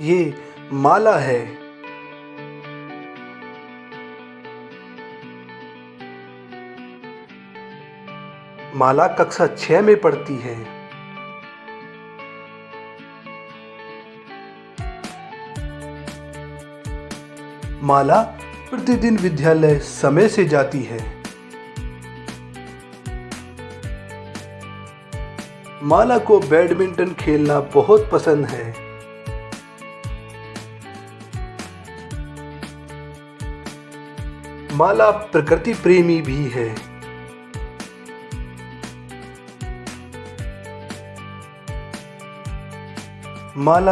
ये माला है। माला कक्षा छह में पढ़ती है। माला प्रतिदिन विद्यालय समय से जाती है। माला को बैडमिंटन खेलना बहुत पसंद है। माला प्रकृति प्रेमी भी है। माला